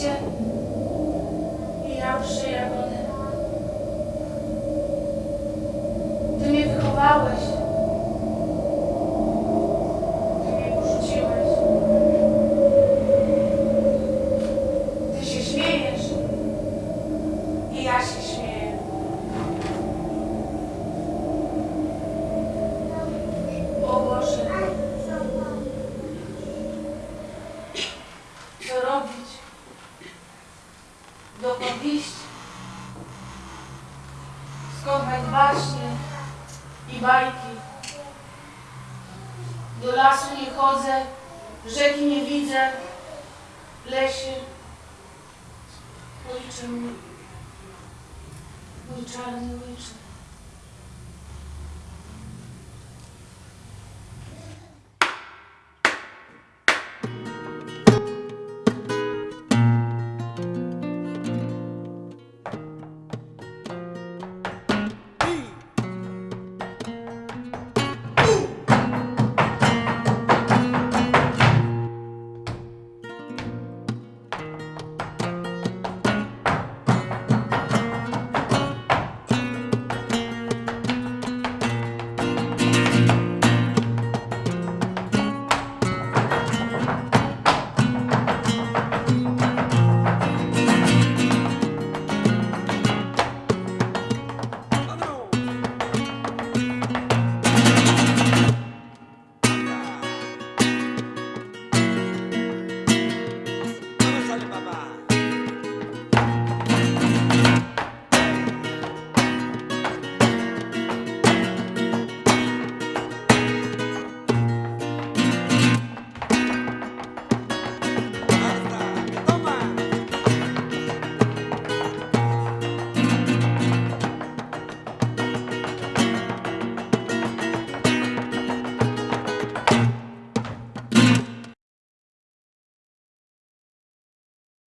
liście i ja przy. Ty mnie wychowałeś. Ty mnie porzuciłeś. Ty się śmiejesz i ja się śmieję. O Boże. Co robić? Dokąd iść? Skąd baśnie i bajki? Do lasu nie chodzę, rzeki nie widzę, lesie. Ojcze mój, czarny ojcze.